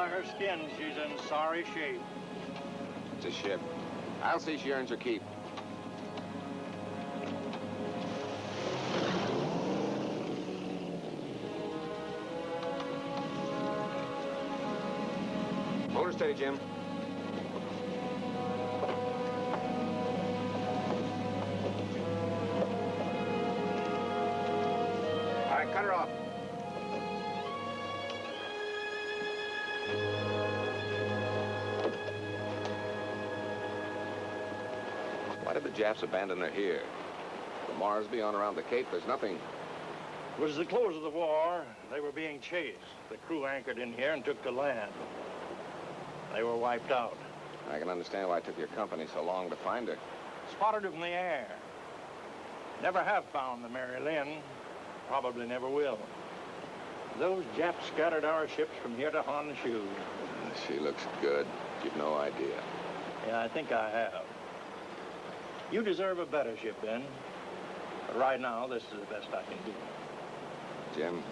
by her skin she's in sorry shape. It's a ship. I'll see she earns her keep. Motor steady, Jim. The Japs abandon her here? The Marsby on around the Cape, there's nothing. It was the close of the war. They were being chased. The crew anchored in here and took to land. They were wiped out. I can understand why it took your company so long to find her. Spotted her from the air. Never have found the Mary Lynn. Probably never will. Those Japs scattered our ships from here to Honshu. She looks good. You've no idea. Yeah, I think I have. You deserve a better ship, Ben. But right now, this is the best I can do. Jim,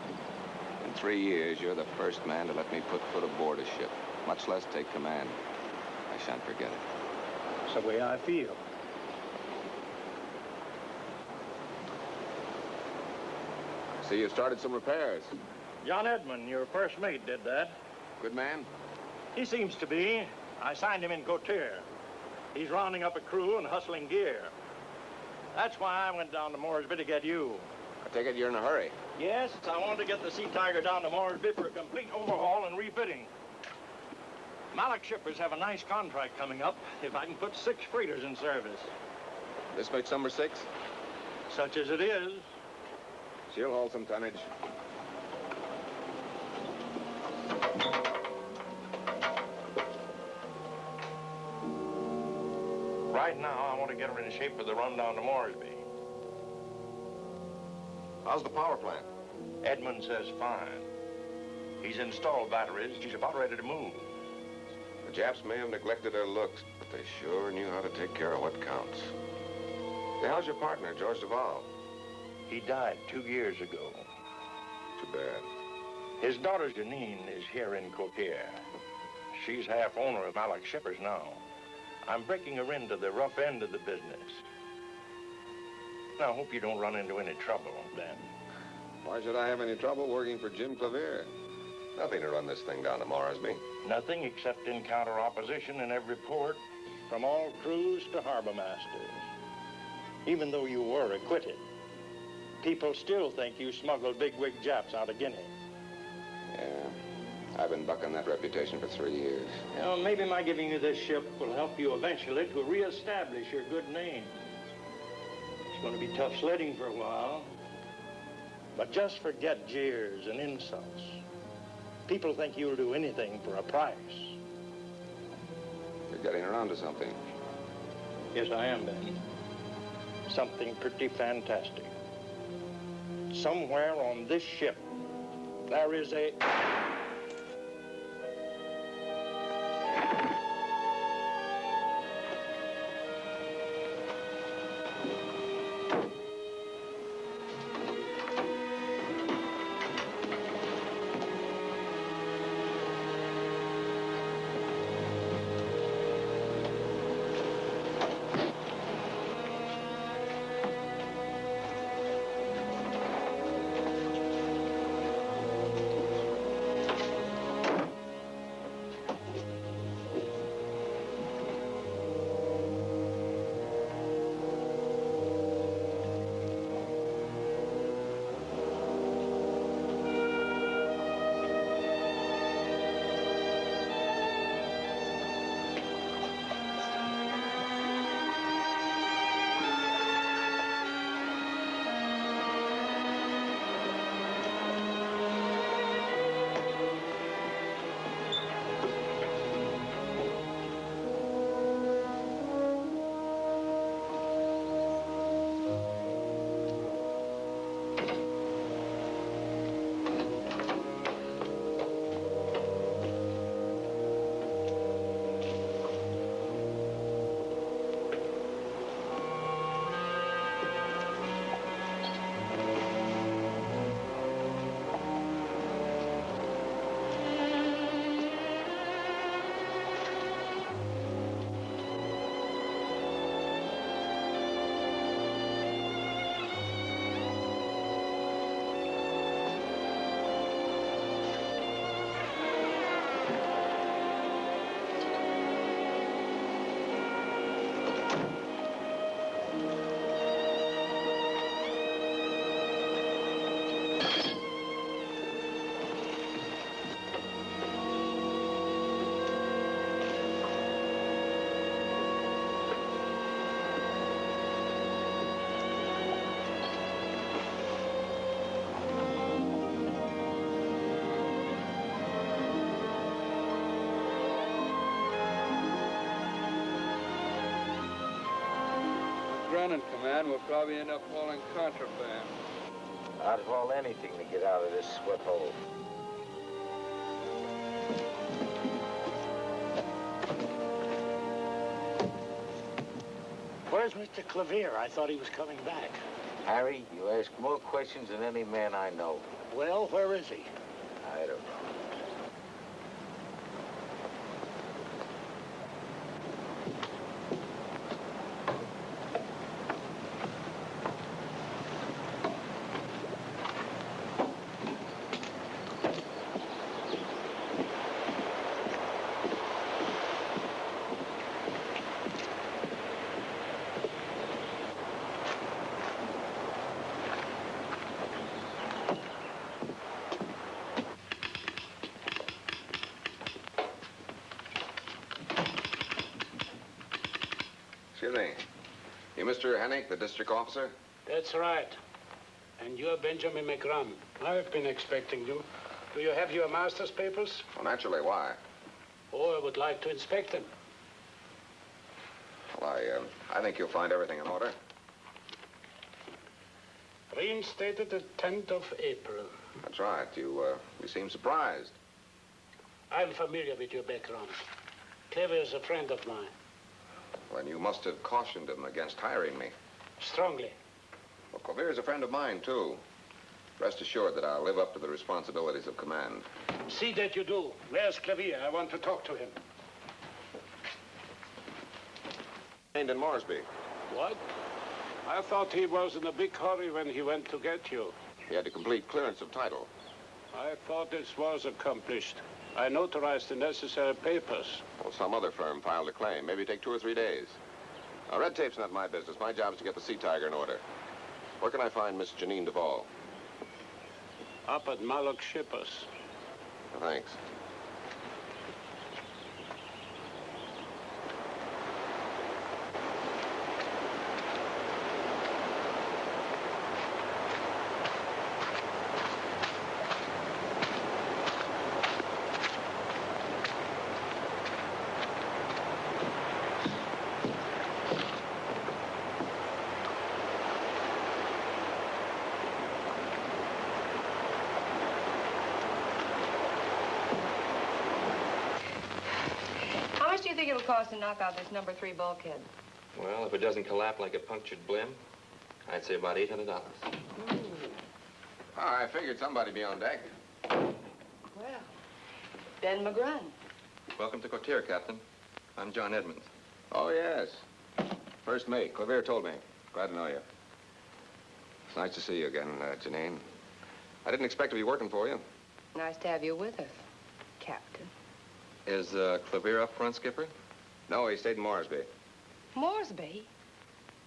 in three years, you're the first man to let me put foot aboard a ship, much less take command. I shan't forget it. It's the way I feel. See, you started some repairs. John Edmund, your first mate, did that. Good man? He seems to be. I signed him in Cotier. He's rounding up a crew and hustling gear. That's why I went down to Moresby to get you. I take it you're in a hurry. Yes, I wanted to get the Sea Tiger down to Moresby for a complete overhaul and refitting. Malik shippers have a nice contract coming up if I can put six freighters in service. This makes number six? Such as it is. She'll hold some tonnage. Right now, I want to get her in shape for the run down to Moresby. How's the power plant? Edmund says fine. He's installed batteries. She's about ready to move. The Japs may have neglected their looks, but they sure knew how to take care of what counts. Hey, how's your partner, George Duval? He died two years ago. Too bad. His daughter Janine is here in Coquille. She's half owner of Malik Shippers now. I'm breaking her into the rough end of the business. Now, I hope you don't run into any trouble, Ben. Why should I have any trouble working for Jim Clavier? Nothing to run this thing down to Moresby. Nothing except encounter opposition in every port, from all crews to harbor masters. Even though you were acquitted, people still think you smuggled bigwig Japs out of Guinea. I've been bucking that reputation for three years. You know, maybe my giving you this ship will help you eventually to reestablish your good name. It's going to be tough sledding for a while. But just forget jeers and insults. People think you'll do anything for a price. You're getting around to something. Yes, I am, Ben. Something pretty fantastic. Somewhere on this ship, there is a... running, Command. We'll probably end up hauling contraband. I'd haul anything to get out of this sweat hole. Where's Mr. Clavier? I thought he was coming back. Harry, you ask more questions than any man I know. Well, where is he? I don't know. Excuse me. You Mr. Hennick, the district officer? That's right. And you're Benjamin McGrun. I've been expecting you. Do you have your master's papers? Well, naturally, why? Oh, I would like to inspect them. Well, I, uh, I think you'll find everything in order. Reinstated the 10th of April. That's right. You, uh, you seem surprised. I'm familiar with your background. Clavier is a friend of mine. Then you must have cautioned him against hiring me. Strongly. Well, Clavier is a friend of mine, too. Rest assured that I'll live up to the responsibilities of command. See that you do. Where's Clavier? I want to talk to him. In Moresby. What? I thought he was in a big hurry when he went to get you. He had a complete clearance of title. I thought this was accomplished. I notarized the necessary papers. Well, some other firm filed a claim. Maybe take two or three days. Now, red tape's not my business. My job is to get the Sea Tiger in order. Where can I find Miss Janine Duval? Up at Malik Shippers. Thanks. How much do you think it'll cost to knock out this number three bulkhead? Well, if it doesn't collapse like a punctured blim, I'd say about $800. Oh, I figured somebody'd be on deck. Well, Ben McGrun. Welcome to Cotier, Captain. I'm John Edmonds. Oh, yes. First mate. Clavier told me. Glad to know you. It's nice to see you again, uh, Janine. I didn't expect to be working for you. Nice to have you with us, Captain. Is uh, Clavier up front, Skipper? No, he stayed in Moresby. Moresby?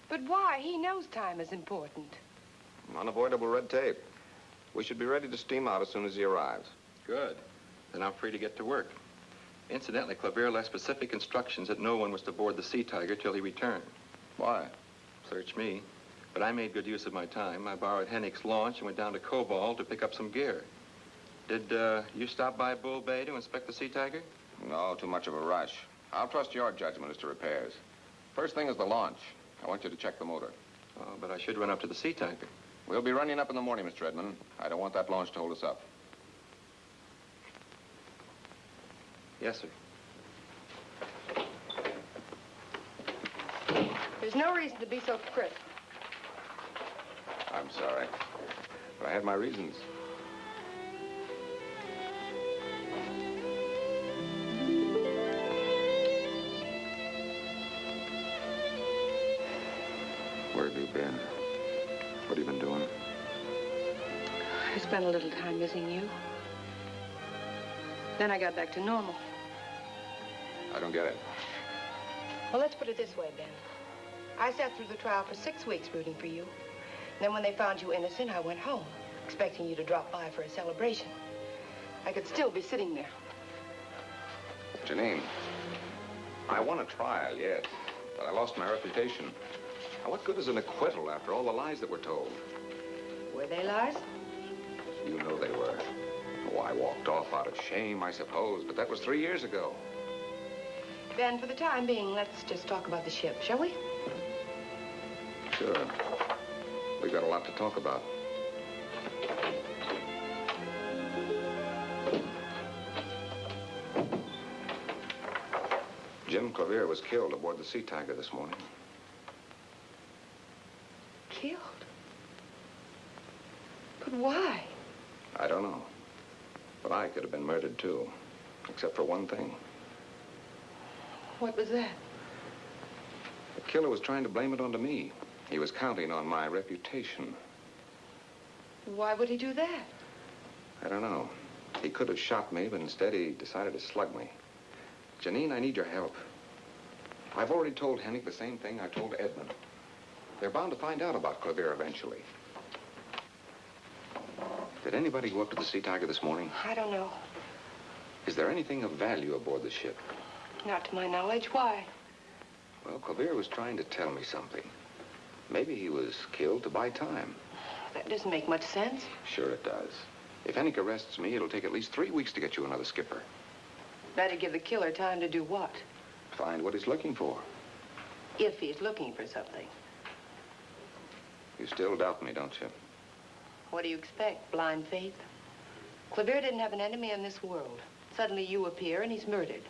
But why? He knows time is important. Unavoidable red tape. We should be ready to steam out as soon as he arrives. Good. Then I'm free to get to work. Incidentally, Clavier left specific instructions that no one was to board the Sea Tiger till he returned. Why? Search me. But I made good use of my time. I borrowed Hennick's launch and went down to Cobalt to pick up some gear. Did uh, you stop by Bull Bay to inspect the Sea Tiger? No, too much of a rush. I'll trust your judgment as to repairs. First thing is the launch. I want you to check the motor. Oh, but I should run up to the Sea Tiger. We'll be running up in the morning, Mr. Edmund. I don't want that launch to hold us up. Yes, sir. There's no reason to be so crisp. I'm sorry. But I had my reasons. Been? What have you been doing? I spent a little time missing you. Then I got back to normal. I don't get it. Well, let's put it this way, Ben. I sat through the trial for six weeks rooting for you. Then when they found you innocent, I went home, expecting you to drop by for a celebration. I could still be sitting there. Janine, I won a trial, yes, but I lost my reputation. Now, what good is an acquittal after all the lies that were told? Were they lies? You know they were. Oh, I walked off out of shame, I suppose, but that was three years ago. Ben, for the time being, let's just talk about the ship, shall we? Sure. We've got a lot to talk about. Jim Clavier was killed aboard the Sea Tiger this morning. Killed? But why? I don't know. But I could have been murdered, too. Except for one thing. What was that? The killer was trying to blame it onto me. He was counting on my reputation. Why would he do that? I don't know. He could have shot me, but instead he decided to slug me. Janine, I need your help. I've already told Hennick the same thing I told Edmund. They're bound to find out about Clavier eventually. Did anybody go up to the Sea Tiger this morning? I don't know. Is there anything of value aboard the ship? Not to my knowledge. Why? Well, Clavier was trying to tell me something. Maybe he was killed to buy time. That doesn't make much sense. Sure it does. If Hennick arrests me, it'll take at least three weeks to get you another skipper. Better give the killer time to do what? Find what he's looking for. If he's looking for something. You still doubt me, don't you? What do you expect? Blind faith? Clavier didn't have an enemy in this world. Suddenly you appear and he's murdered.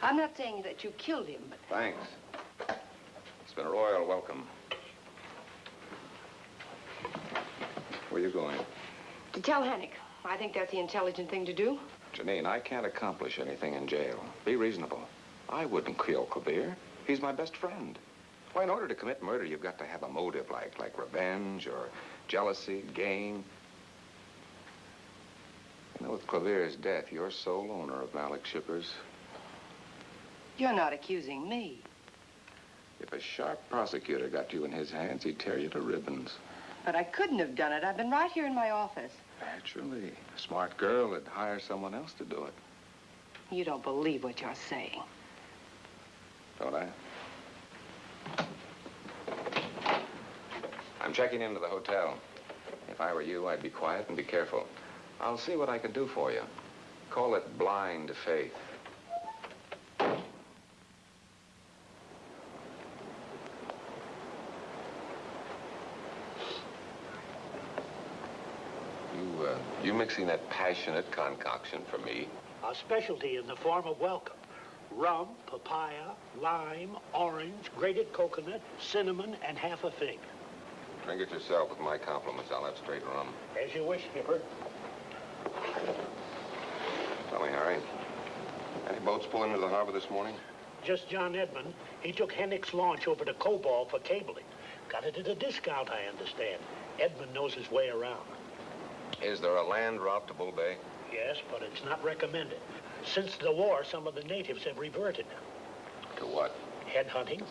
I'm not saying that you killed him, but Thanks. It's been a royal welcome. Where are you going? to tell Hennick, I think that's the intelligent thing to do. Janine, I can't accomplish anything in jail. Be reasonable. I wouldn't kill Clavier. He's my best friend. Why, in order to commit murder, you've got to have a motive like, like revenge or jealousy, gain. Know, with Clavier's death, you're sole owner of Malik Shippers. You're not accusing me. If a sharp prosecutor got you in his hands, he'd tear you to ribbons. But I couldn't have done it. I've been right here in my office. Naturally. A smart girl would hire someone else to do it, You don't believe what you're saying. don't I? I'm checking into the hotel. If I were you, I'd be quiet and be careful. I'll see what I can do for you. Call it blind faith. You, uh, you mixing that passionate concoction for me? A specialty in the form of welcome. Rum, papaya, lime, orange, grated coconut, cinnamon, and half a fig. Drink it yourself with my compliments. I'll have straight rum. As you wish, Skipper. Tell me, Harry. Any boats pull into the harbor this morning? Just John Edmund. He took Hennick's launch over to Cobalt for cabling. Got it at a discount, I understand. Edmund knows his way around. Is there a land route to Bull Bay? Yes, but it's not recommended. Since the war, some of the natives have reverted. To what? Headhunting.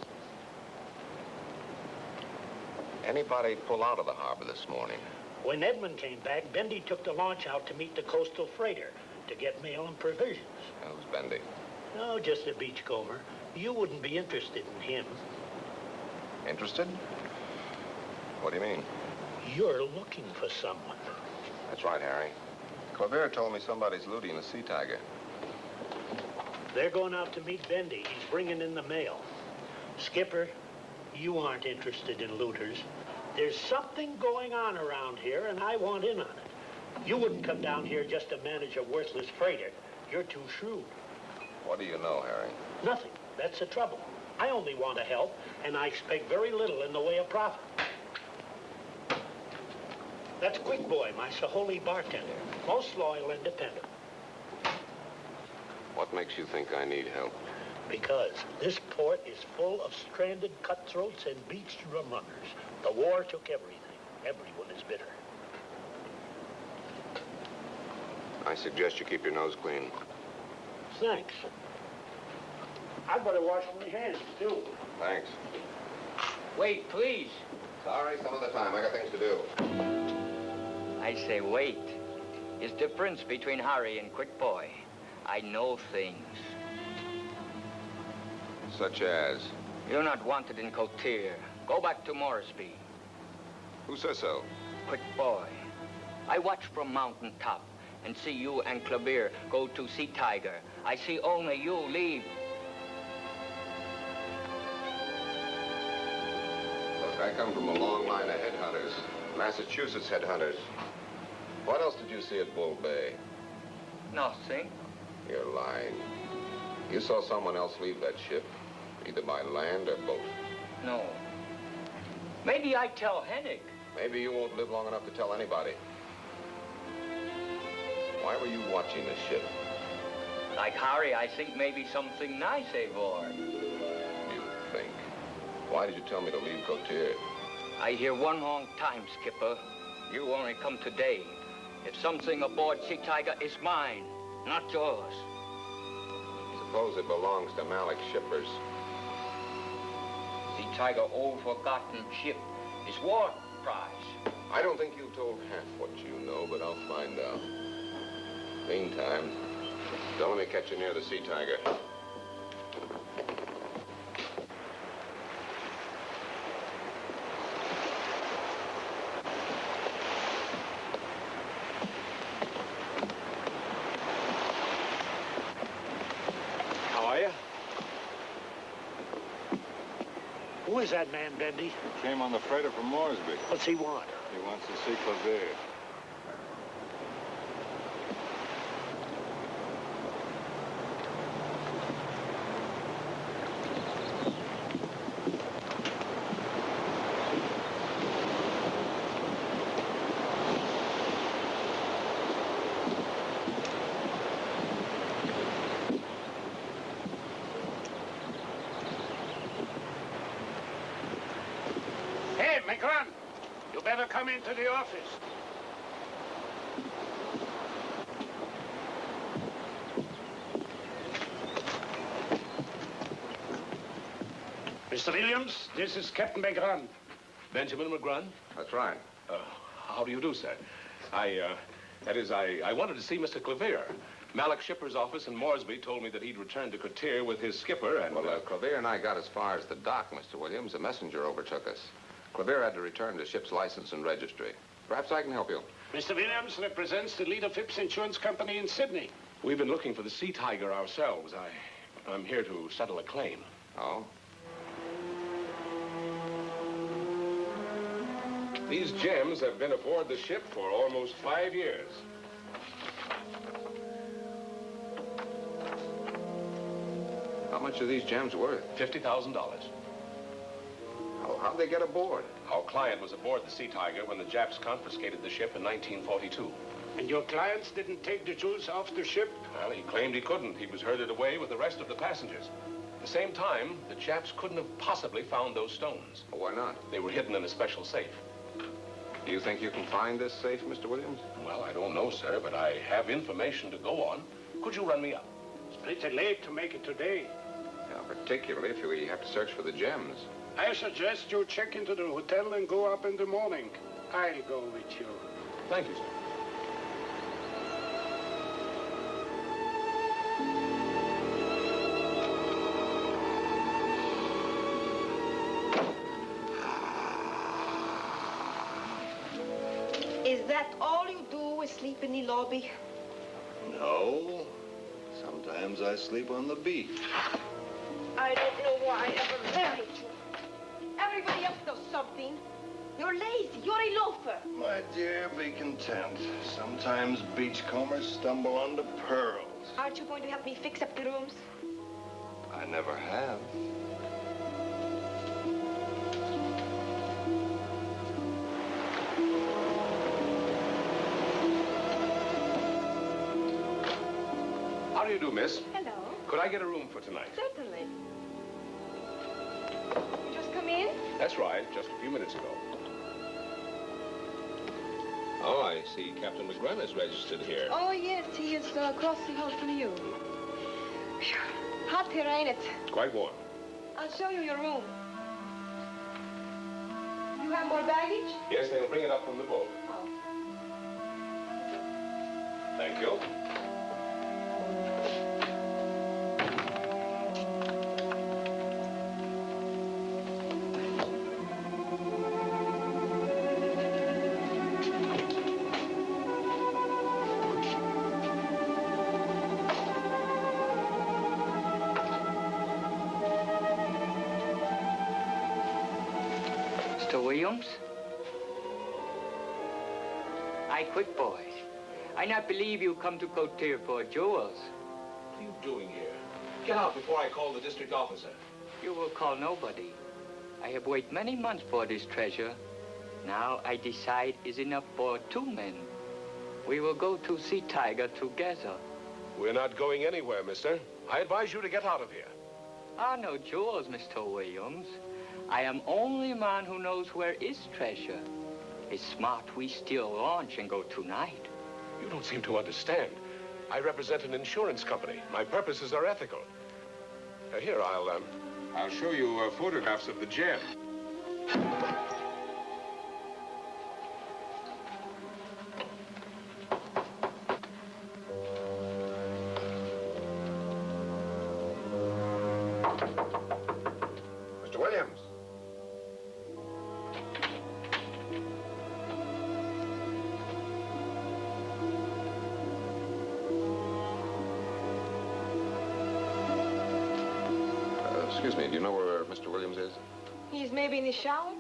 Anybody pull out of the harbor this morning? When Edmund came back, Bendy took the launch out to meet the coastal freighter to get mail and provisions. Who's Bendy? No, just a beachcomber. You wouldn't be interested in him. Interested? What do you mean? You're looking for someone. That's right, Harry. Clavier told me somebody's looting the Sea Tiger. They're going out to meet Bendy. He's bringing in the mail. Skipper, you aren't interested in looters. There's something going on around here, and I want in on it. You wouldn't come down here just to manage a worthless freighter. You're too shrewd. What do you know, Harry? Nothing. That's the trouble. I only want to help, and I expect very little in the way of profit. That's Quick Boy, my Saholi bartender. Most loyal and dependable. What makes you think I need help? Because this port is full of stranded cutthroats and beached rum runners. The war took everything. Everyone is bitter. I suggest you keep your nose clean. Thanks. I'd better wash my hands, too. Thanks. Wait, please. Sorry, some other time. I got things to do. I say wait. Is difference between Harry and Quick Boy. I know things. Such as? You're not wanted in Cotier. Go back to Moresby. Who says so? Quick Boy. I watch from mountain top and see you and Clavier go to Sea Tiger. I see only you leave. Look, I come from a long line of headhunters. Massachusetts headhunters. What else did you see at Bull Bay? Nothing. You're lying. You saw someone else leave that ship, either by land or boat. No. Maybe I tell Hennick. Maybe you won't live long enough to tell anybody. Why were you watching the ship? Like Harry, I think maybe something nice aboard. You think? Why did you tell me to leave Cotier? I hear one long time, Skipper. You only come today. If something aboard Sea Tiger is mine, not yours. Suppose it belongs to Malik Shippers. Sea Tiger old forgotten ship is war I don't think you've told half what you know, but I'll find out. Meantime, don't let me catch you near the Sea Tiger. That man, Bendy? Came on the freighter from Moresby. What's he want? He wants to see Clavier. Hey, McGrun, you better come into the office. Mr. Williams, this is Captain McGrun. Benjamin McGrun? That's right. Uh, how do you do, sir? I, uh, that is, I, I wanted to see Mr. Clavier. Malik Shipper's office in Moresby told me that he'd returned to Cotier with his skipper and... Well, uh, Clavier and I got as far as the dock, Mr. Williams. A messenger overtook us. Clavier had to return the ship's license and registry. Perhaps I can help you. Mr. Williams represents the leader Phipps Insurance Company in Sydney. We've been looking for the Sea Tiger ourselves. I, I'm here to settle a claim. Oh? These gems have been aboard the ship for almost five years. How much are these gems worth? $50,000. How, how'd they get aboard? Our client was aboard the Sea Tiger when the Japs confiscated the ship in 1942. And your clients didn't take the jewels off the ship? Well, he claimed he couldn't. He was herded away with the rest of the passengers. At the same time, the Japs couldn't have possibly found those stones. Why not? They were hidden in a special safe. Do you think you can find this safe, Mr. Williams? Well, I don't know, sir, but I have information to go on. Could you run me up? It's pretty late to make it today. Yeah, particularly if you have to search for the gems. I suggest you check into the hotel and go up in the morning. I'll go with you. Thank you, sir. Is that all you do, is sleep in the lobby? No. Sometimes I sleep on the beach. I don't know why I ever married you. Everybody else does something. You're lazy. You're a loafer. My dear, be content. Sometimes beachcombers stumble onto pearls. Aren't you going to help me fix up the rooms? I never have. How do you do, miss? Hello. Could I get a room for tonight? Certainly. Just come in? That's right, just a few minutes ago. Oh, I see Captain McGrun is registered here. Oh, yes. He is uh, across the hall from you. Hot here, ain't it? Quite warm. I'll show you your room. you have more baggage? Yes, they'll bring it up from the boat. Oh. Thank you. Williams? I quit, boys. I not believe you come to Cotier for jewels. What are you doing here? Get out before I call the district officer. You will call nobody. I have waited many months for this treasure. Now I decide is enough for two men. We will go to Sea Tiger together. We're not going anywhere, mister. I advise you to get out of here. Ah, no jewels, Mr. Williams. I am only man who knows where is treasure. It's smart we still launch and go tonight. You don't seem to understand. I represent an insurance company. My purposes are ethical. Uh, here, I'll, um, I'll show you uh, photographs of the gem. The shower?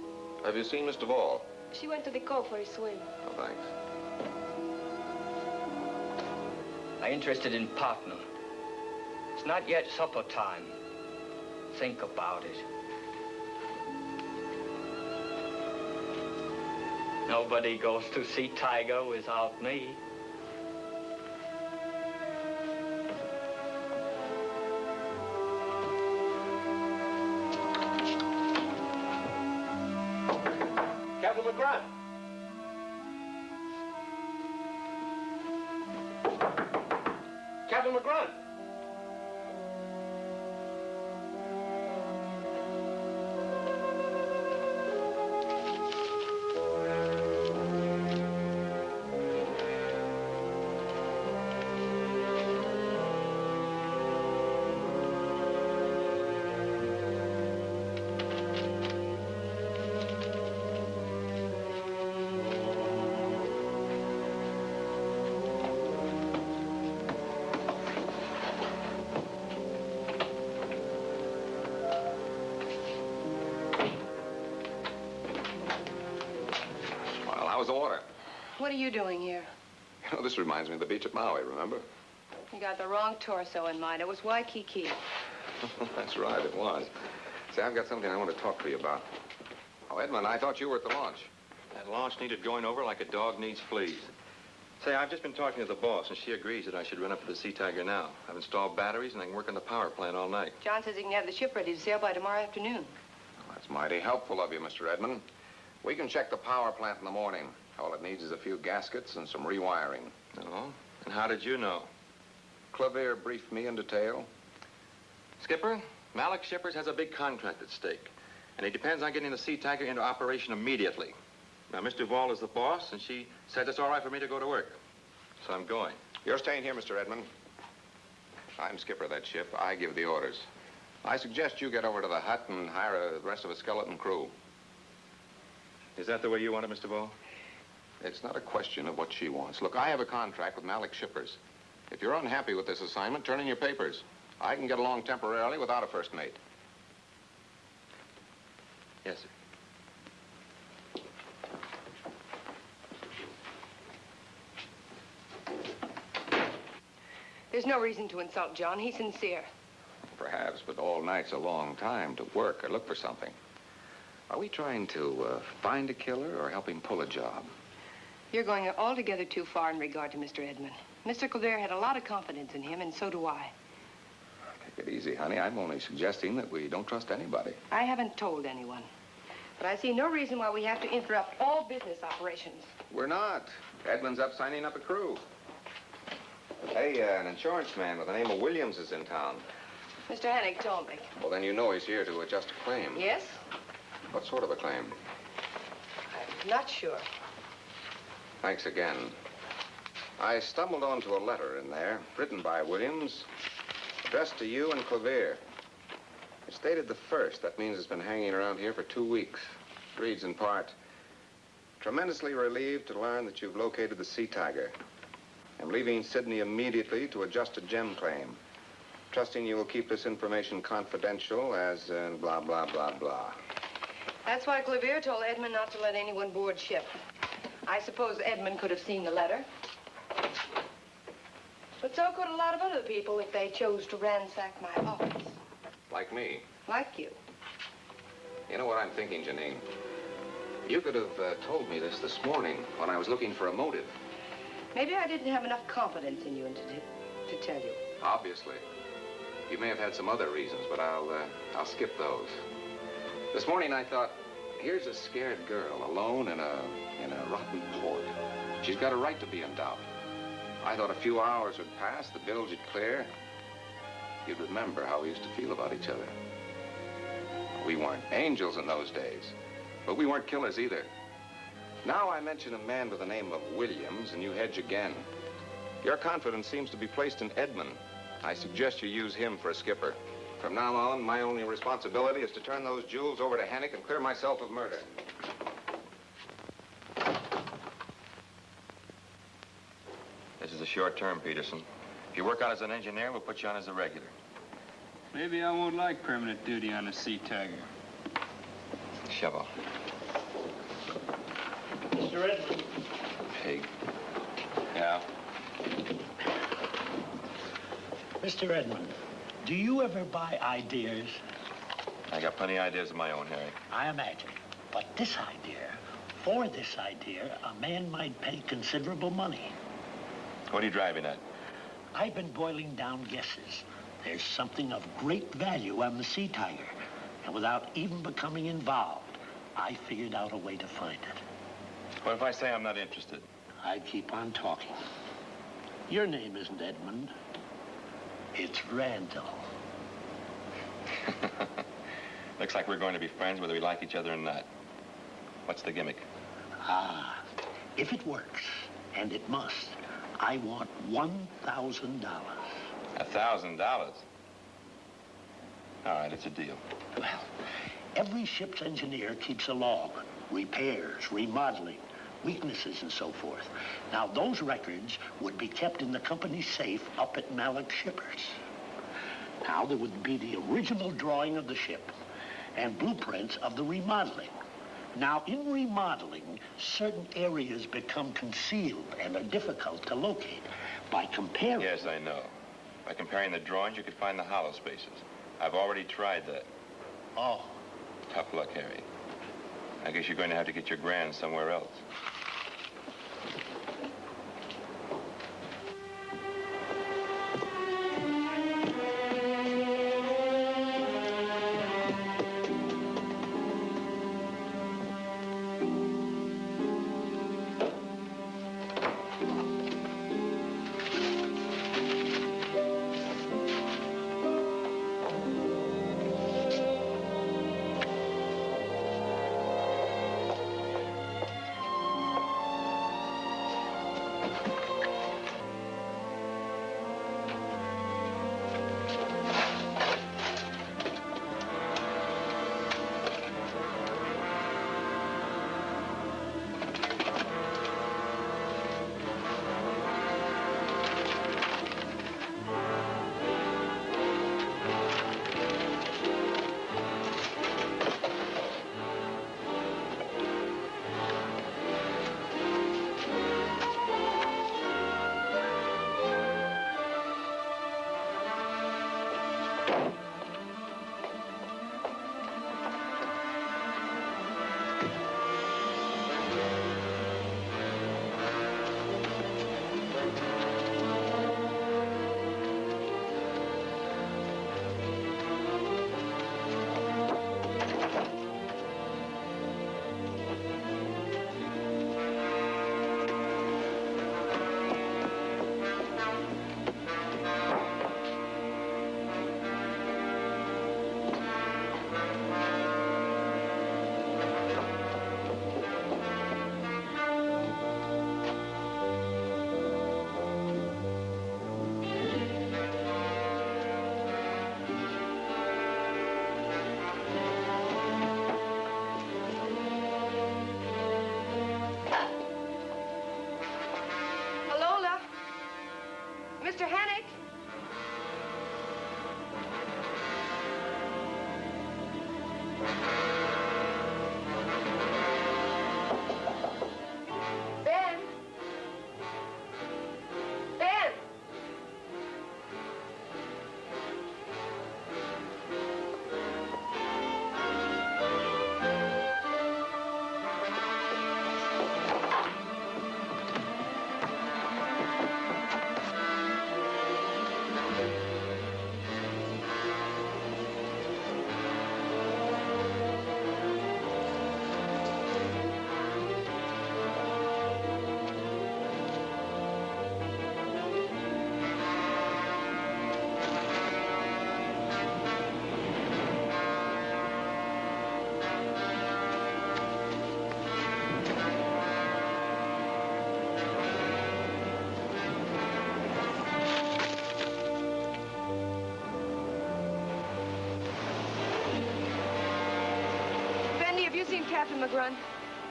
Have you seen Miss Duval? She went to the cove for a swim. Oh, thanks. I'm interested in partner. It's not yet supper time. Think about it. Nobody goes to Sea Tiger without me. What are you doing here? You know, this reminds me of the beach at Maui, remember? You got the wrong torso in mind. It was Waikiki. That's right, it was. Say, I've got something I want to talk to you about. Oh, Edmund, I thought you were at the launch. That launch needed going over like a dog needs fleas. Say, I've just been talking to the boss, and she agrees that I should run up to the Sea Tiger now. I've installed batteries, and I can work on the power plant all night. John says he can have the ship ready to sail by tomorrow afternoon. That's mighty helpful of you, Mr. Edmund. We can check the power plant in the morning. All it needs is a few gaskets and some rewiring. Oh? And how did you know? Clavier briefed me in detail. Skipper, Malik Shippers has a big contract at stake, and he depends on getting the Sea Tiger into operation immediately. Now, Miss Duval is the boss, and she said it's all right for me to go to work. So I'm going. You're staying here, Mr. Edmund. I'm skipper of that ship. I give the orders. I suggest you get over to the hut and hire the rest of a skeleton crew. Is that the way you want it, Miss Duval? It's not a question of what she wants. Look, I have a contract with Malik Shippers. If you're unhappy with this assignment, turn in your papers. I can get along temporarily without a first mate. Yes, sir. There's no reason to insult John. He's sincere. Perhaps, but all night's a long time to work or look for something. Are we trying to uh, find a killer or help him pull a job? You're going altogether too far in regard to Mr. Edmund. Mr. Kildare had a lot of confidence in him, and so do I. Take it easy, honey. I'm only suggesting that we don't trust anybody. I haven't told anyone. But I see no reason why we have to interrupt all business operations. We're not. Edmund's up signing up a crew. Hey, uh, an insurance man with the name of Williams is in town. Mr. Hennick told me. Well, then you know he's here to adjust a claim. Yes? What sort of a claim? I'm not sure. Thanks again. I stumbled onto a letter in there, written by Williams, addressed to you and Clavier. It's dated the first. That means it's been hanging around here for two weeks. It reads in part, tremendously relieved to learn that you've located the Sea Tiger. I'm leaving Sydney immediately to adjust a gem claim. Trusting you will keep this information confidential as uh, blah, blah, blah, blah. That's why Clavier told Edmund not to let anyone board ship. I suppose Edmund could have seen the letter. But so could a lot of other people if they chose to ransack my office. Like me. Like you. You know what I'm thinking, Janine? You could have uh, told me this this morning when I was looking for a motive. Maybe I didn't have enough confidence in you to, to tell you. Obviously. You may have had some other reasons, but I'll, uh, I'll skip those. This morning I thought, here's a scared girl alone in a, in a rotten port. She's got a right to be in doubt. I thought a few hours would pass, the bilge would clear. You'd remember how we used to feel about each other. We weren't angels in those days, but we weren't killers either. Now I mention a man with the name of Williams, and you hedge again. Your confidence seems to be placed in Edmund. I suggest you use him for a skipper. From now on, my only responsibility is to turn those jewels over to Hennick and clear myself of murder. This is a short term, Peterson. If you work out as an engineer, we'll put you on as a regular. Maybe I won't like permanent duty on a Sea Tiger. Shovel. Mr. Edmund. Pig. Yeah? Mr. Edmund, do you ever buy ideas? I got plenty of ideas of my own, Harry. I imagine. But this idea, for this idea, a man might pay considerable money. What are you driving at? I've been boiling down guesses. There's something of great value on the Sea Tiger. And without even becoming involved, I figured out a way to find it. What if I say I'm not interested? I keep on talking. Your name isn't Edmund. It's Randall. Looks like we're going to be friends whether we like each other or not. What's the gimmick? Ah, if it works, and it must, I want $1,000. A thousand dollars. All right, it's a deal. Well, every ship's engineer keeps a log. Repairs, remodeling, weaknesses, and so forth. Now, those records would be kept in the company safe up at Malik Shippers. Now, there would be the original drawing of the ship and blueprints of the remodeling. Now, in remodeling, certain areas become concealed and are difficult to locate. By comparing... Yes, I know. By comparing the drawings, you could find the hollow spaces. I've already tried that. Oh. Tough luck, Harry. I guess you're going to have to get your grand somewhere else.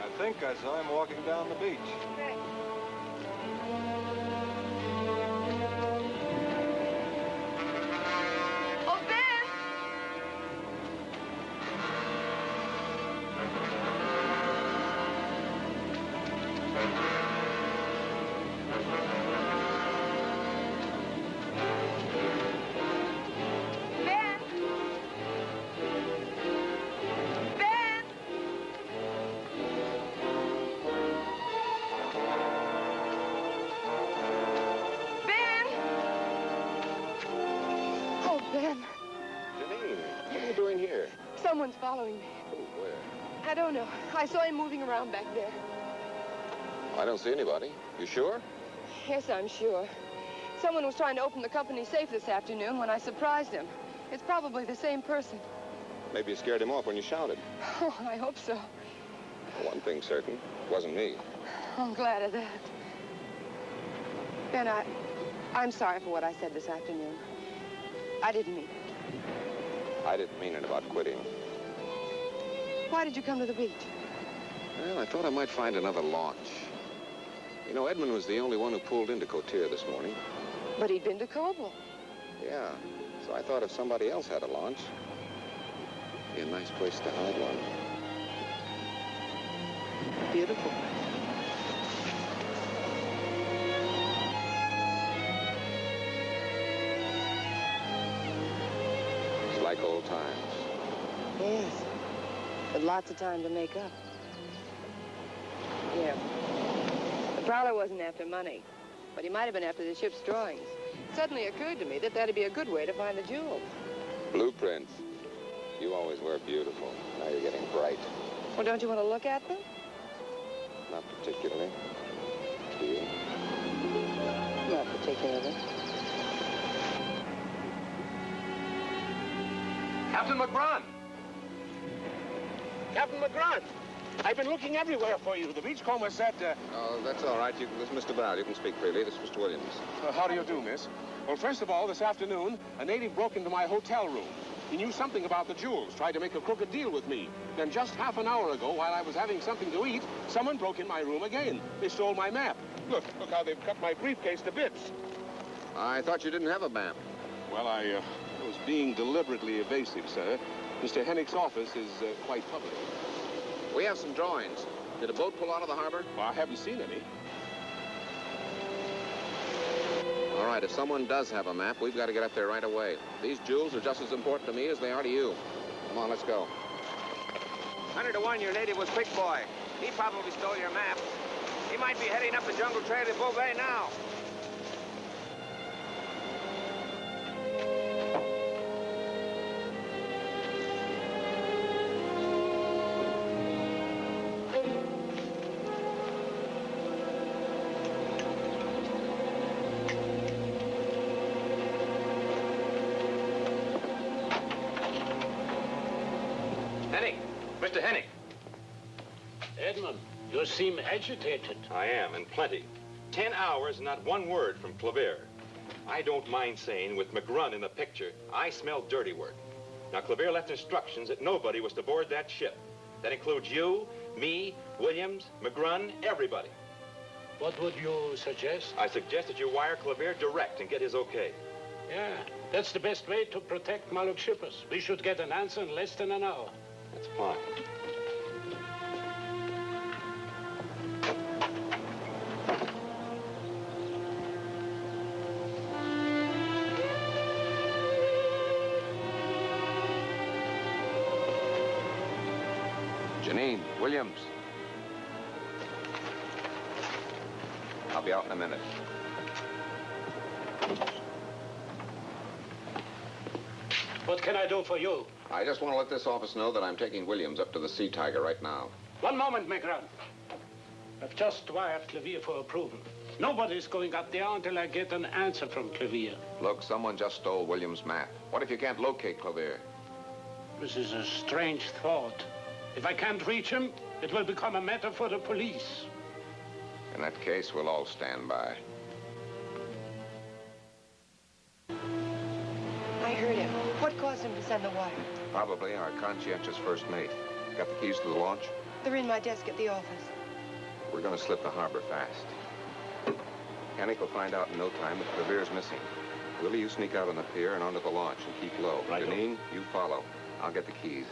I think I saw him walking down the beach. I saw him moving around back there. I don't see anybody. You sure? Yes, I'm sure. Someone was trying to open the company safe this afternoon when I surprised him. It's probably the same person. Maybe you scared him off when you shouted. Oh, I hope so. One thing's certain, it wasn't me. I'm glad of that. Ben, I, I'm sorry for what I said this afternoon. I didn't mean it. I didn't mean it about quitting. Why did you come to the beach? Well, I thought I might find another launch. You know, Edmund was the only one who pulled into Cotier this morning. But he'd been to Coble. Yeah, so I thought if somebody else had a launch, it'd be a nice place to hide one. Beautiful. It's like old times. Yes. but lots of time to make up. Yeah. The prowler wasn't after money, but he might have been after the ship's drawings. It suddenly occurred to me that that'd be a good way to find the jewels. Blueprints. You always were beautiful. Now you're getting bright. Well, don't you want to look at them? Not particularly. Do you? Not particularly. Captain McGrun! Captain McGrun, I've been looking everywhere for you. The beachcomber said, uh, Oh, that's all right. You, this is Mr. Brown. You can speak freely. This is Mr. Williams. Uh, how do you do, miss? Well, first of all, this afternoon, a native broke into my hotel room. He knew something about the jewels, tried to make a crooked deal with me. Then just half an hour ago, while I was having something to eat, someone broke in my room again. They stole my map. Look, look how they've cut my briefcase to bits. I thought you didn't have a map. Well, I uh, was being deliberately evasive, sir. Mr. Hennick's office is uh, quite public. We have some drawings. Did a boat pull out of the harbor? Well, I haven't seen any. All right, if someone does have a map, we've got to get up there right away. These jewels are just as important to me as they are to you. Come on, let's go. Hundred to one, your native was Quick Boy. He probably stole your map. He might be heading up the jungle trail to Beauvais now. Seem agitated. I am, and plenty. Ten hours and not one word from Clavier. I don't mind saying, with McGrun in the picture, I smell dirty work. Now, Clavier left instructions that nobody was to board that ship. That includes you, me, Williams, McGrun, everybody. What would you suggest? I suggest that you wire Clavier direct and get his okay. Yeah, that's the best way to protect Malik shippers. We should get an answer in less than an hour. That's fine. Williams. I'll be out in a minute. What can I do for you? I just want to let this office know that I'm taking Williams up to the Sea Tiger right now. One moment, McGrun. I've just wired Clavier for approval. Nobody's going up there until I get an answer from Clavier. Look, someone just stole Williams' map. What if you can't locate Clavier? This is a strange thought. If I can't reach him, it will become a matter for the police. In that case, we'll all stand by. I heard him. What caused him to send the wire? Probably our conscientious first mate. Got the keys to the launch? They're in my desk at the office. We're going to slip the harbor fast. Hennick will find out in no time that Clavier's missing. Willie, you sneak out on the pier and onto the launch and keep low. Right. Janine, you follow. I'll get the keys.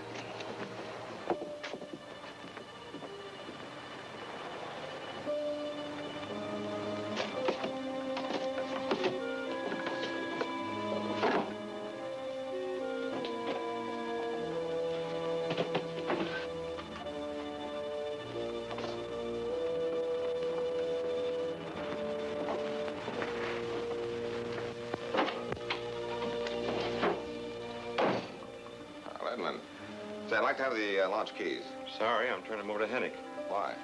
Like to have the uh, launch keys. Sorry, I'm turning them over to Hennick. Why?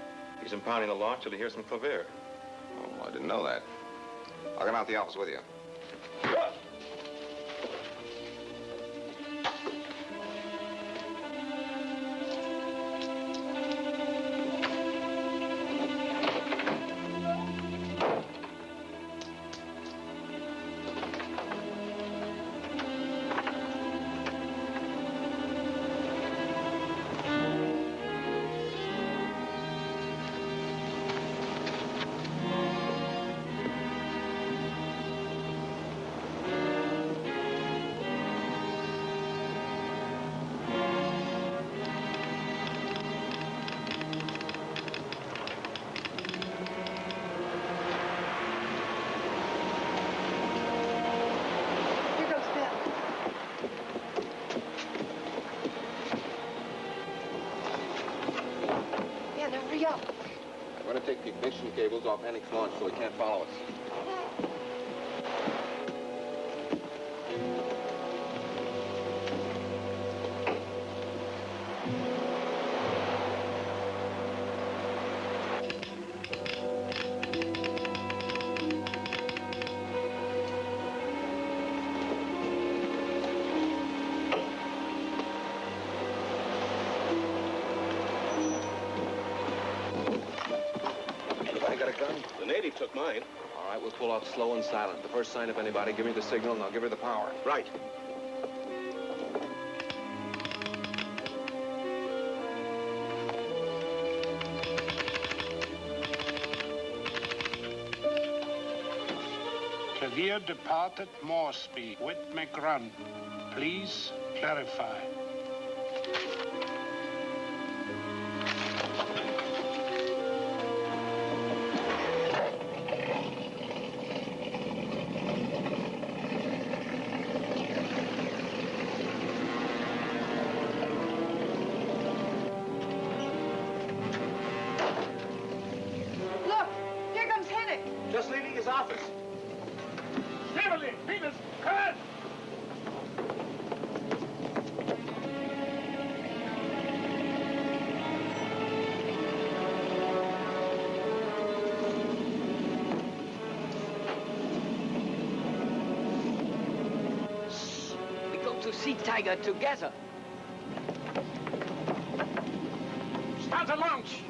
He's impounding the launch till he hears from Clavier. Oh, I didn't know that. I'll come out the office with you. Ignition cables off Hennick's launch so he can't follow us. Silent. The first sign of anybody, give me the signal, and I'll give her the power. Right. Clavier departed Moresby with McGrun. Please clarify. Tiger together. Start the launch!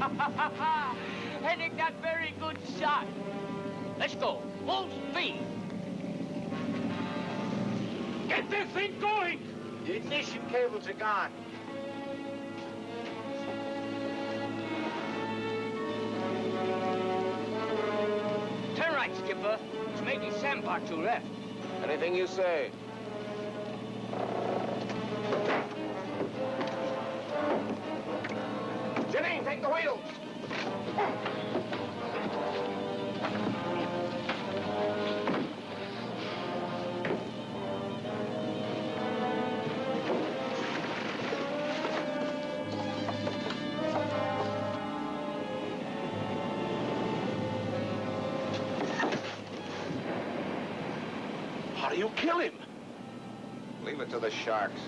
Hennick, that very good shot. Let's go. Full speed. Get this thing going! The ignition cables are gone. Right, It's making sandbar to left. Anything you say. Janine, take the wheel. How do you kill him? Leave it to the sharks.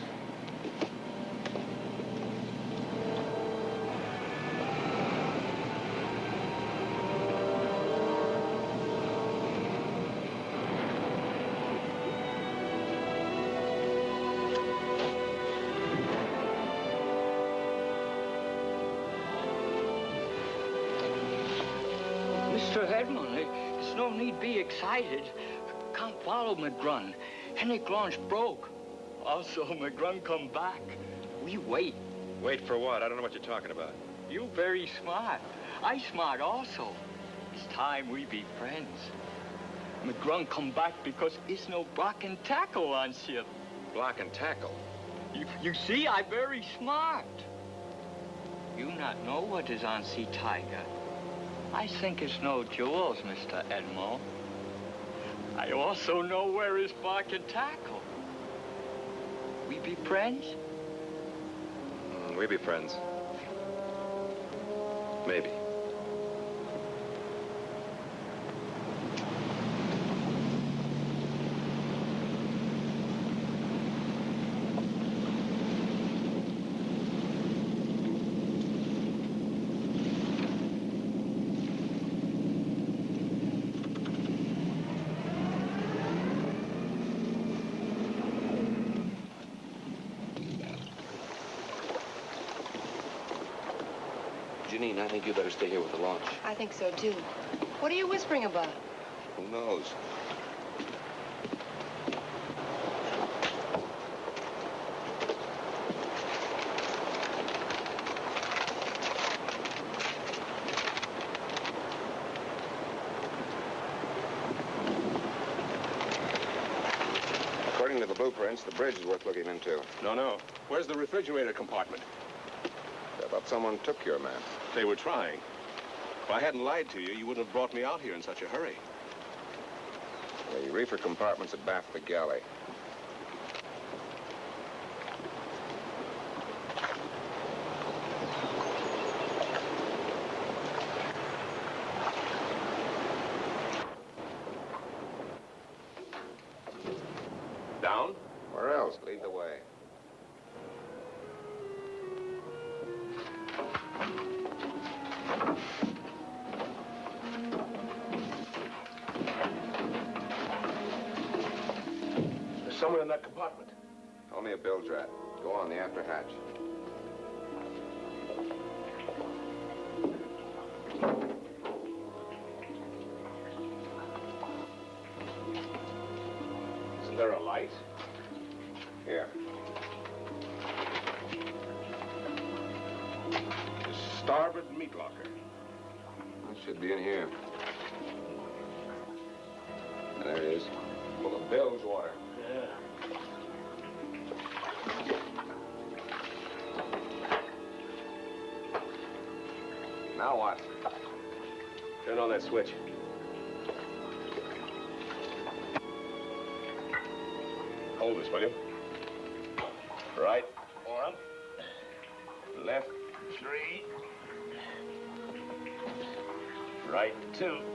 Mr. Edmund, it's There's no need be excited. Come follow McGrun. Hennick launch broke. Also, McGrun come back. We wait. Wait for what? I don't know what you're talking about. You very smart. I smart also. It's time we be friends. McGrun come back because it's no block and tackle on ship. Block and tackle? You, you see, I very smart. You not know what is on Sea Tiger. I think it's no jewels, Mr. Edmo. I also know where is block and tackle. We be friends? Mm, we be friends. Maybe. Janine, I think you better stay here with the launch. I think so, too. What are you whispering about? Who knows? According to the blueprints, the bridge is worth looking into. No, no. Where's the refrigerator compartment? Thought someone took your man. They were trying. If I hadn't lied to you, you wouldn't have brought me out here in such a hurry. The reefer compartment's abaft the galley. Now what? Turn on that switch. Hold this, will you? Right one. Left three. Right two.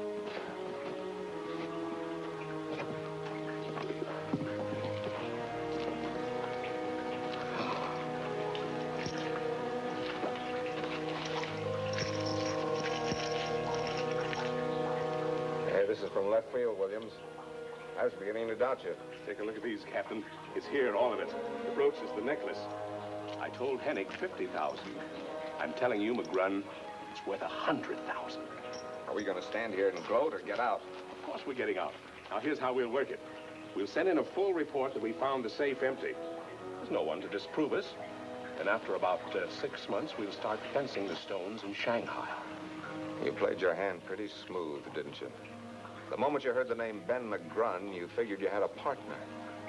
From left field, Williams. I was beginning to doubt you. Take a look at these, Captain. It's here, all of it. The brooch is the necklace. I told Hennick 50,000. I'm telling you, McGrun, it's worth a 100,000. Are we going to stand here and gloat or get out? Of course we're getting out. Now, here's how we'll work it. We'll send in a full report that we found the safe empty. There's no one to disprove us. And after about uh, six months, we'll start fencing the stones in Shanghai. You played your hand pretty smooth, didn't you? The moment you heard the name Ben McGrun, you figured you had a partner.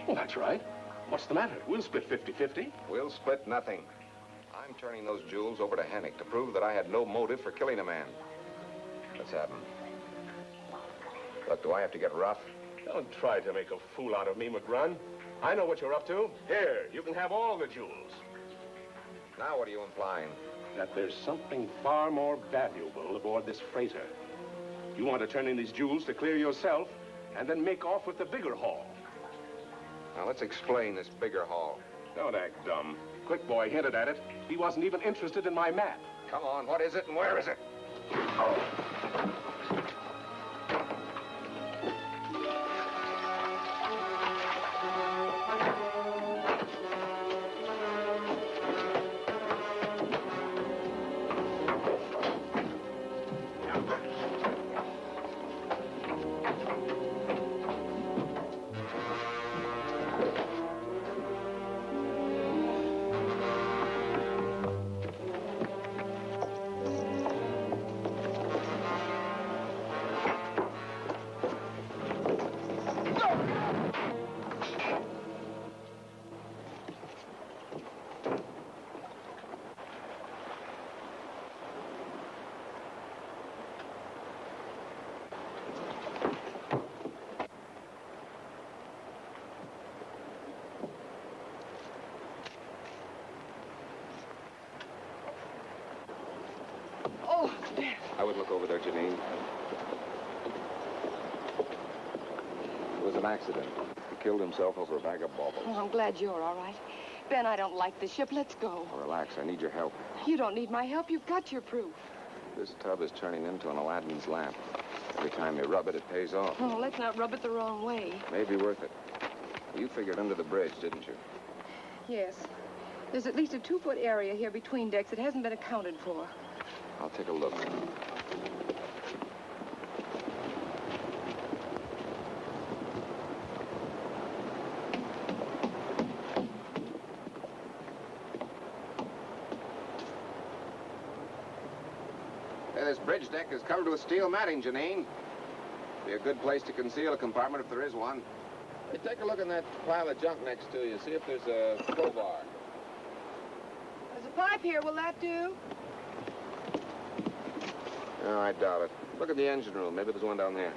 Well, that's right. What's the matter? We'll split 50-50. We'll split nothing. I'm turning those jewels over to Hennick to prove that I had no motive for killing a man. Let's have. Look, do I have to get rough? Don't try to make a fool out of me, McGrun. I know what you're up to. Here, you can have all the jewels. Now what are you implying? That there's something far more valuable aboard this freighter. You want to turn in these jewels to clear yourself, and then make off with the bigger haul. Now let's explain this bigger haul. Don't act dumb. Quick Boy hinted at it. He wasn't even interested in my map. Come on, what is it and where is it? Oh. Would look over there, Janine. It was an accident. He killed himself over a bag of baubles. Oh, I'm glad you're all right. Ben, I don't like the ship. Let's go. Now, relax. I need your help. You don't need my help. You've got your proof. This tub is turning into an Aladdin's lamp. Every time you rub it, it pays off. Oh, let's not rub it the wrong way. Maybe worth it. You figured under the bridge, didn't you? Yes. There's at least a two-foot area here between decks that hasn't been accounted for. I'll take a look. Hey, this bridge deck is covered with steel matting, Janine. Be a good place to conceal a compartment if there is one. Hey, take a look in that pile of junk next to you. See if there's a crowbar. There's a pipe here. Will that do? No, I doubt it. Look at the engine room. Maybe there's one down there.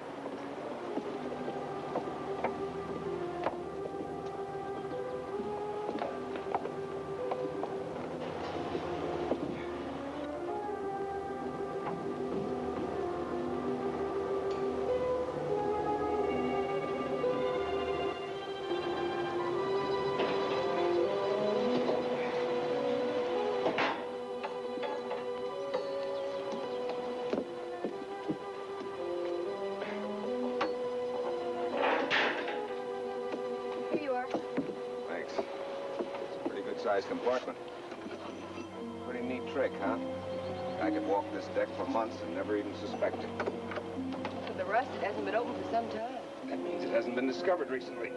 Recently.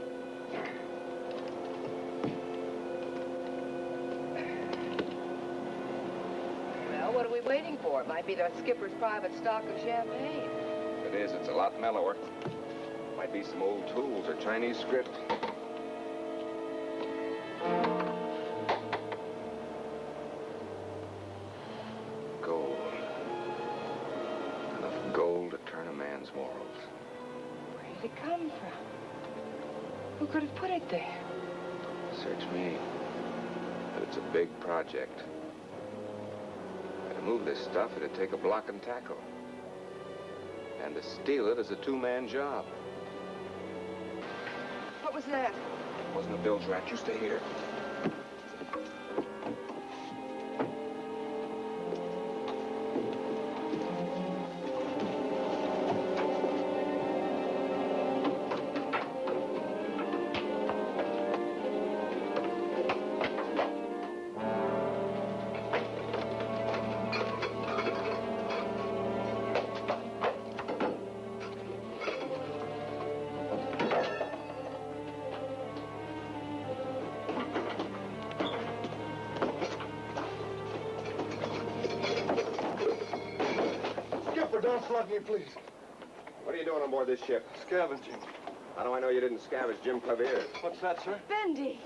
Well, what are we waiting for? It might be the skipper's private stock of champagne. If it is, it's a lot mellower. Might be some old tools or Chinese script. Who could have put it there? Search me. But it's a big project. To move this stuff, it'd take a block and tackle. And to steal it is a two-man job. What was that? It Wasn't a bilge rat. You stay here. This ship? Scavenging. How do I know you didn't scavenge Jim Clavier? What's that, sir? Bendy.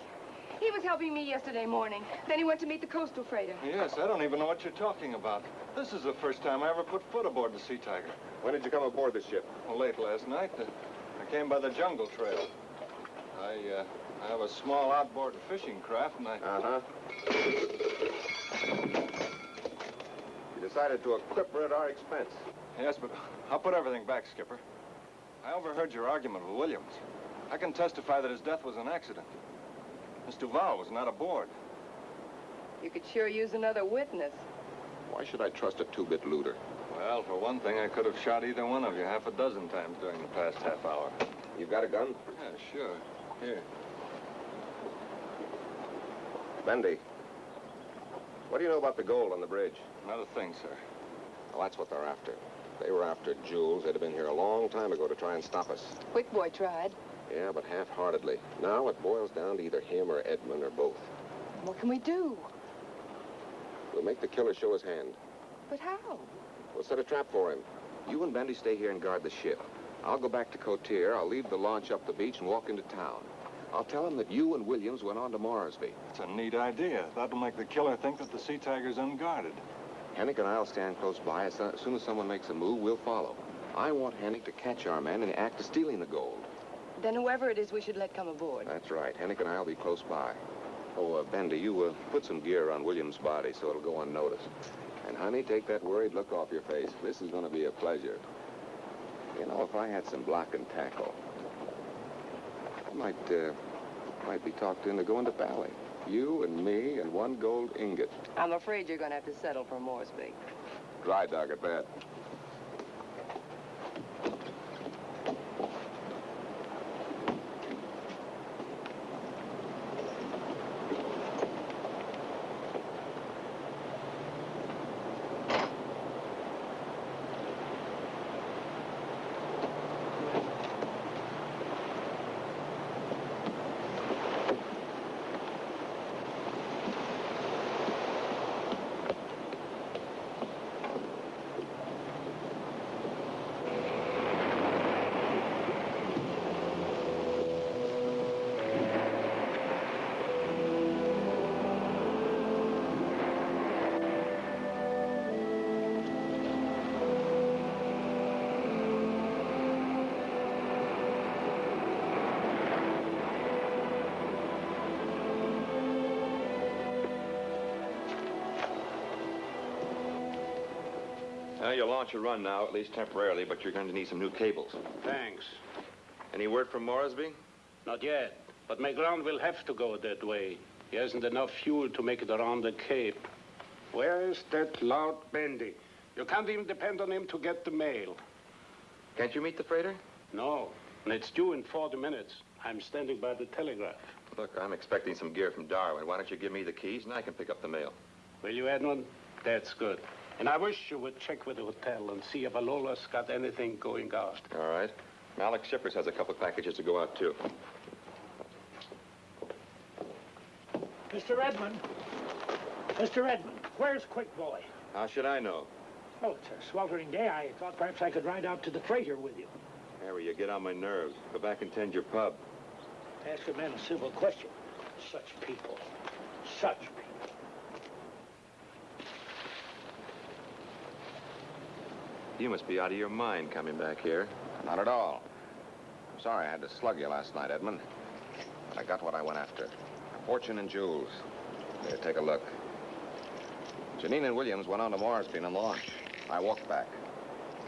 He was helping me yesterday morning. Then he went to meet the coastal freighter. Yes, I don't even know what you're talking about. This is the first time I ever put foot aboard the Sea Tiger. When did you come aboard this ship? Well, late last night. I came by the jungle trail. I, uh, I have a small outboard fishing craft, and I... Uh-huh. You decided to equip her at our expense. Yes, but I'll put everything back, Skipper. I overheard your argument with Williams. I can testify that his death was an accident. Miss Duval was not aboard. You could sure use another witness. Why should I trust a two-bit looter? Well, for one thing, I could have shot either one of you half a dozen times during the past half hour. You've got a gun? Yeah, sure. Here. Bendy, what do you know about the gold on the bridge? Not a thing, sir. Well, that's what they're after. They were after Jules. They'd have been here a long time ago to try and stop us. Quick boy tried. Yeah, but half-heartedly. Now it boils down to either him or Edmund or both. What can we do? We'll make the killer show his hand. But how? We'll set a trap for him. You and Bendy stay here and guard the ship. I'll go back to Cotier. I'll leave the launch up the beach and walk into town. I'll tell him that you and Williams went on to Moresby. It's a neat idea. That'll make the killer think that the Sea Tiger's unguarded. Hennick and I'll stand close by. As soon as someone makes a move, we'll follow. I want Hennick to catch our man in the act of stealing the gold. Then whoever it is we should let come aboard. That's right. Hennick and I'll be close by. Oh, uh, Bendy, you uh, put some gear on Williams' body so it'll go unnoticed. And, honey, take that worried look off your face. This is going to be a pleasure. You know, if I had some block and tackle, I might, uh, might be talked into going to Bali. You and me and one gold ingot. I'm afraid you're going to have to settle for Moresby. Dry dog at that. Launch a run now, at least temporarily, but you're going to need some new cables. Thanks. Any word from Moresby? Not yet. But McGrun will have to go that way. He hasn't enough fuel to make it around the Cape. Where's that loud Bendy? You can't even depend on him to get the mail. Can't you meet the freighter? No. And it's due in 40 minutes. I'm standing by the telegraph. Look, I'm expecting some gear from Darwin. Why don't you give me the keys and I can pick up the mail? Will you, Edmund? That's good. And I wish you would check with the hotel and see if Alola's got anything going out. All right. Malik Shippers has a couple packages to go out, too. Mr. Edmund. Mr. Edmund, where's Quick Boy? How should I know? Oh, it's a sweltering day. I thought perhaps I could ride out to the freighter with you. Harry, you get on my nerves. Go back and tend your pub. Ask a man a civil question. Such people. Such people. You must be out of your mind coming back here. Not at all. I'm sorry I had to slug you last night, Edmund. But I got what I went after. A fortune in jewels. Here, take a look. Janine and Williams went on to Moresby and launch. I walked back.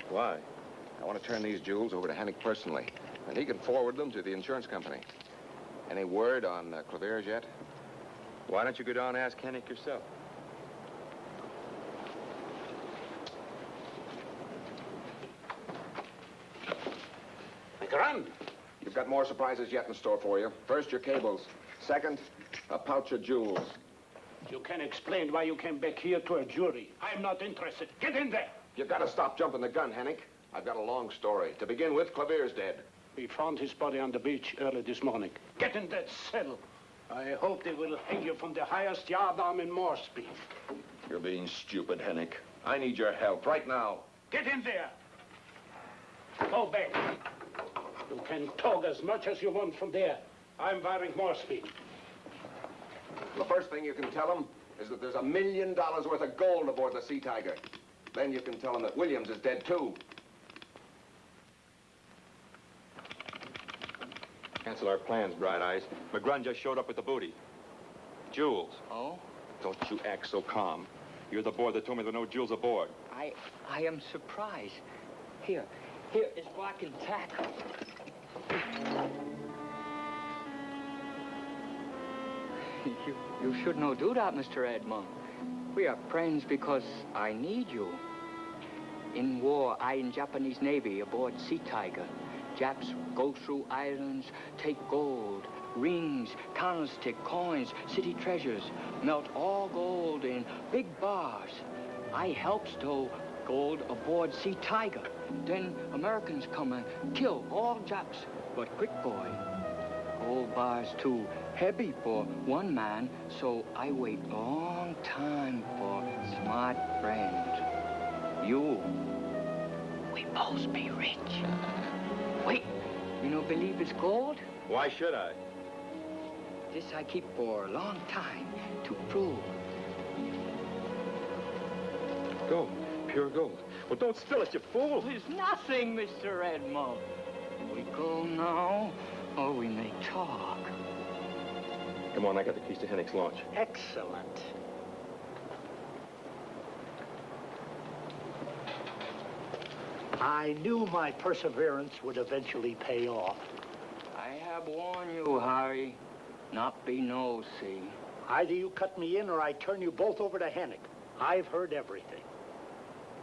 Why? I want to turn these jewels over to Hennick personally, and he can forward them to the insurance company. Any word on uh, Clavier's yet? Why don't you go down and ask Hennick yourself? Run! You've got more surprises yet in store for you. First, your cables. Second, a pouch of jewels. You can explain why you came back here to a jury. I'm not interested. Get in there! You've got to stop jumping the gun, Hennick. I've got a long story. To begin with, Clavier's dead. We found his body on the beach early this morning. Get in that cell. I hope they will hang you from the highest yardarm in Moresby. You're being stupid, Hennick. I need your help right now. Get in there! Go back. You can talk as much as you want from there. I'm wiring Moresby. The first thing you can tell them is that there's a million dollars worth of gold aboard the Sea Tiger. Then you can tell them that Williams is dead, too. Cancel our plans, Bright Eyes. McGrun just showed up with the booty. Jewels. Oh? Don't you act so calm. You're the boy that told me there were no jewels aboard. I, I am surprised. Here, here is block and tackle. You, you should not do that, Mr. Edmund. We are friends because I need you. In war, I in Japanese Navy aboard Sea Tiger. Japs go through islands, take gold, rings, candlestick, coins, city treasures, melt all gold in big bars. I help stow gold aboard Sea Tiger. Then Americans come and kill all Japs. But quick boy, Old bars too heavy for one man, so I wait long time for smart friend. You. We both be rich. Wait, you don't believe it's gold? Why should I? This I keep for a long time to prove. Gold. Pure gold. Well, don't spill it, you fool. It's nothing, Mr. Edmund. We go now, or we may talk. Come on, I got the keys to Hennick's launch. Excellent. I knew my perseverance would eventually pay off. I have warned you, Harry. Not be nosy. Either you cut me in or I turn you both over to Hennick. I've heard everything.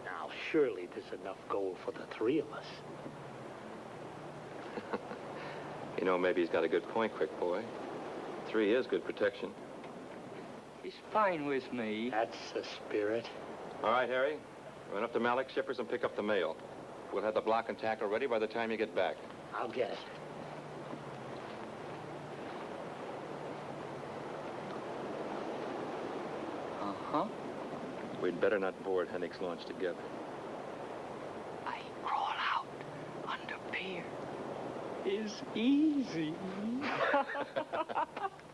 Now, surely there's enough gold for the three of us. You know, maybe he's got a good point, quick boy. Three is good protection. He's fine with me. That's the spirit. All right, Harry. Run up to Malik Shippers and pick up the mail. We'll have the block and tackle ready by the time you get back. I'll get it. Uh-huh. We'd better not board Hennick's launch together. I crawl out under pier. Is easy.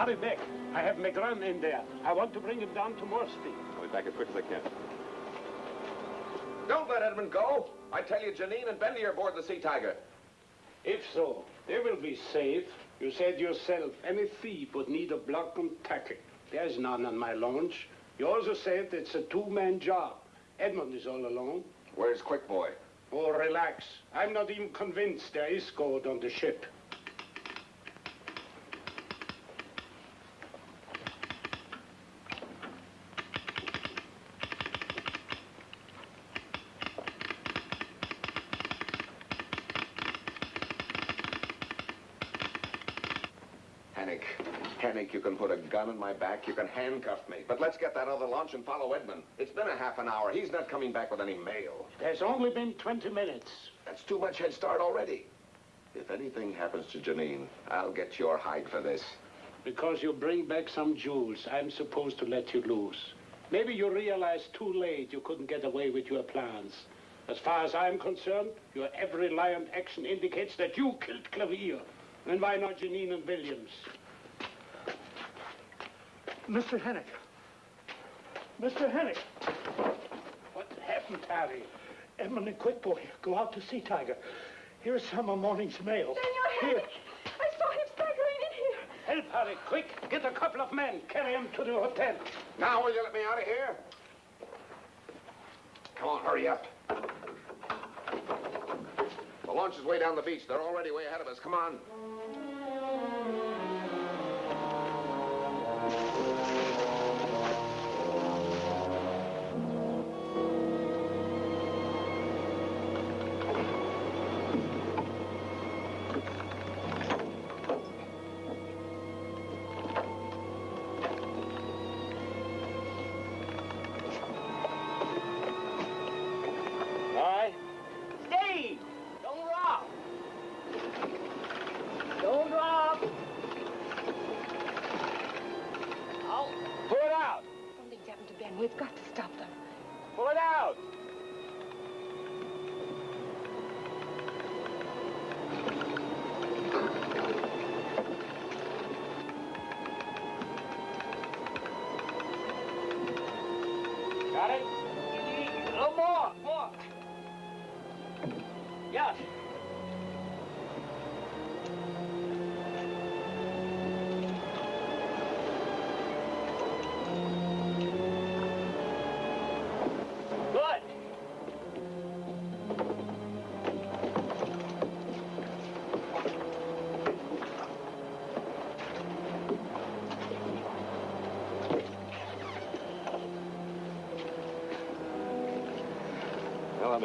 hurry back. I have McGrun in there. I want to bring him down to Moresby. I'll be back as quick as I can. Don't let Edmund go. I tell you, Janine and Bendy are aboard the Sea Tiger. If so, they will be safe. You said yourself, any thief would need a block and tackle. There's none on my launch. You also said it's a two-man job. Edmund is all alone. Where's Quick Boy? Oh, relax. I'm not even convinced there is gold on the ship. Can put a gun in my back, you can handcuff me. But let's get that other launch and follow Edmund. It's been a half an hour. He's not coming back with any mail. There's only been 20 minutes. That's too much head start already. If anything happens to Janine, I'll get your hide for this. Because you bring back some jewels, I'm supposed to let you loose. Maybe you realize too late you couldn't get away with your plans. As far as I'm concerned, your every lion action indicates that you killed Clavier. And why not Janine and Williams? Mr. Hennick. Mr. Hennick. What happened, Harry? Edmund and Quick Boy go out to Sea Tiger. Here's some of morning's mail. Senor Hennick, I saw him staggering in here. Help, Harry, quick. Get a couple of men. Carry him to the hotel. Now, will you let me out of here? Come on, hurry up. The launch is way down the beach. They're already way ahead of us. Come on.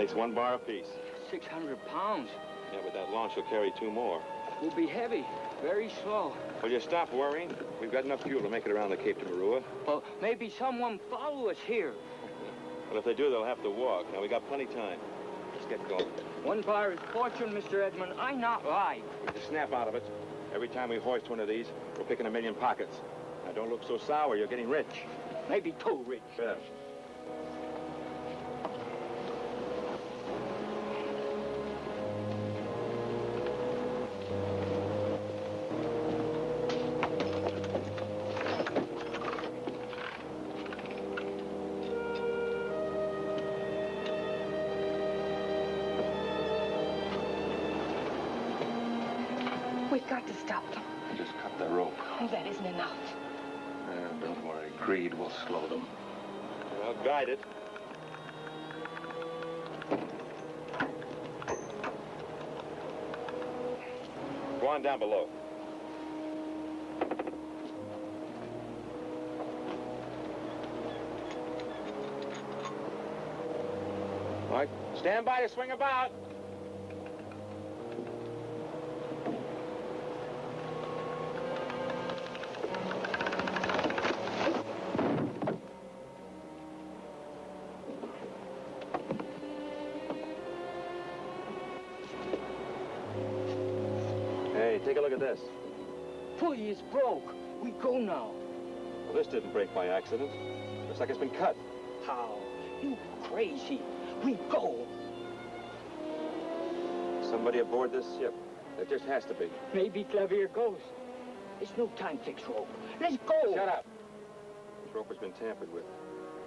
Makes one bar apiece. 600 pounds. Yeah, but that launch will carry two more. We'll be heavy. Very slow. Will you stop worrying? We've got enough fuel to make it around the Cape to Marua. Well, maybe someone follow us here. Well, if they do, they'll have to walk. Now, we got plenty time. Let's get going. One bar is fortune, Mr. Edmund. I not lie. With the snap out of it, every time we hoist one of these, we're picking a million pockets. Now, don't look so sour. You're getting rich. Maybe too rich. Yeah. Got to stop them. Just cut the rope. Oh, that isn't enough. And don't worry, greed will slow them. I'll guide it. Go on down below. All right, stand by to swing about. Didn't break by accident. Looks like it's been cut. How? You crazy. We go. Somebody aboard this ship. There just has to be. Maybe Clavier goes. It's no time to fix rope. Let's go. Shut up. This rope has been tampered with.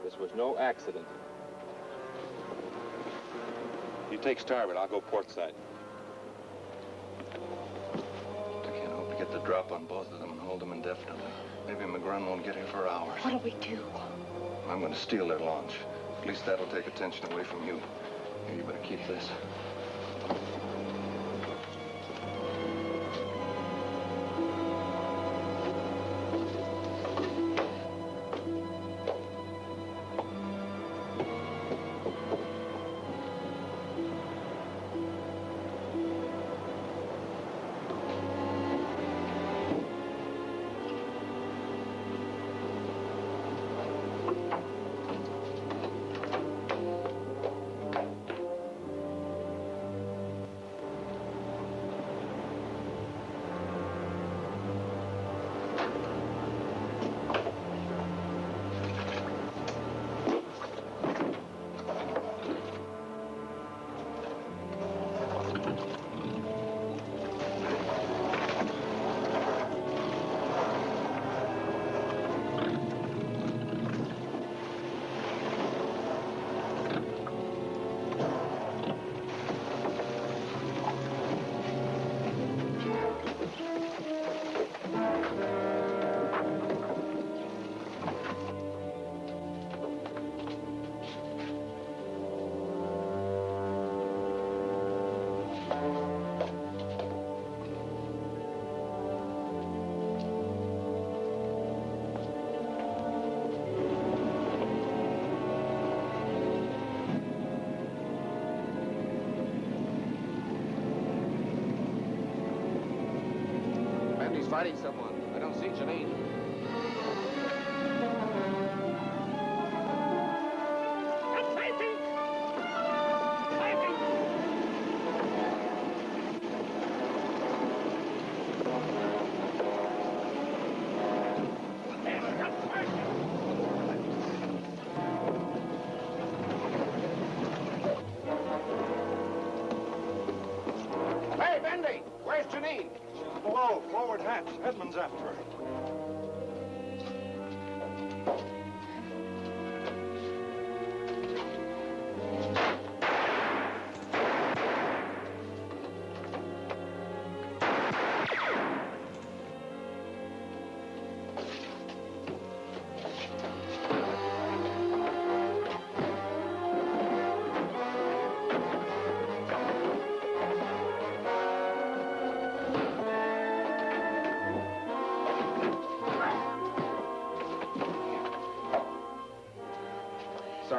This was no accident. You take starboard. I'll go port side. Get the drop on both of them and hold them indefinitely. Maybe McGrun won't get here for hours. What'll we do? I'm going to steal their launch. At least that'll take attention away from you. Here, you better keep this.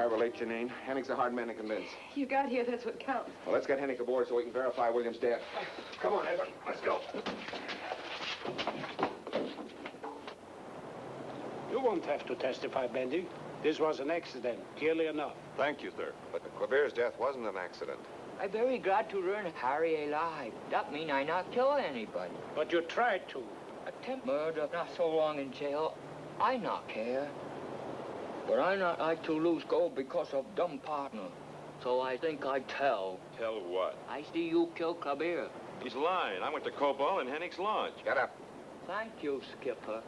We're late, Janine. Hennick's a hard man to convince. You got here, that's what counts. Well, let's get Hennick aboard so we can verify William's death. Come on, Edmund. Let's go. You won't have to testify, Bendy. This was an accident, clearly enough. Thank you, sir. But Clavier's death wasn't an accident. I'm very glad to learn Harry alive. That mean I not kill anybody. But you tried to. Attempt murder, not so long in jail. I not care. But I not like to lose gold because of dumb partner. So I think I tell. Tell what? I see you kill Kabir. He's lying. I went to Cobalt and Hennick's lodge. Get up. Thank you, Skipper.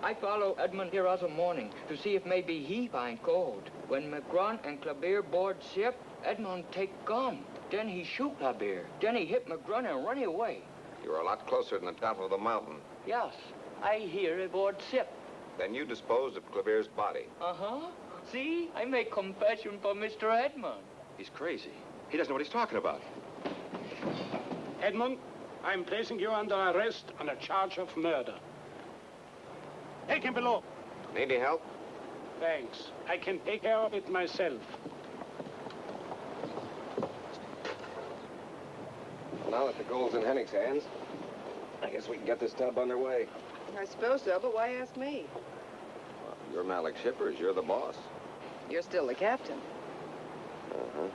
I follow Edmund here other morning to see if maybe he find gold. When McGrun and Clavier board ship, Edmund take gun. Then he shoot Clavier. Then he hit McGrun and run away. You're a lot closer than the top of the mountain. Yes, I hear aboard ship. Then you disposed of Clavier's body. Uh-huh. See, I make confession for Mr. Edmund. He's crazy. He doesn't know what he's talking about. Edmund, I'm placing you under arrest on a charge of murder. Take him below. Need any help? Thanks. I can take care of it myself. Now that the gold's in Hennick's hands, I guess we can get this tub underway. I suppose so, but why ask me? You're Malik Shippers. You're the boss. You're still the captain. Uh-huh.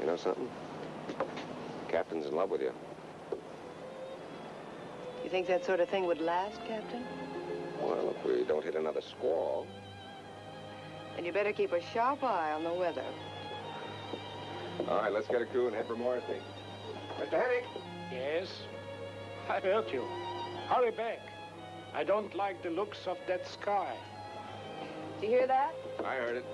You know something? The Captain's in love with you. You think that sort of thing would last, Captain? Well, if we don't hit another squall. Then you better keep a sharp eye on the weather. All right, let's get a crew and head for Morrissey. Mr. Hennick! Yes? I heard you. Hurry back. I don't like the looks of that sky. Do you hear that? I heard it.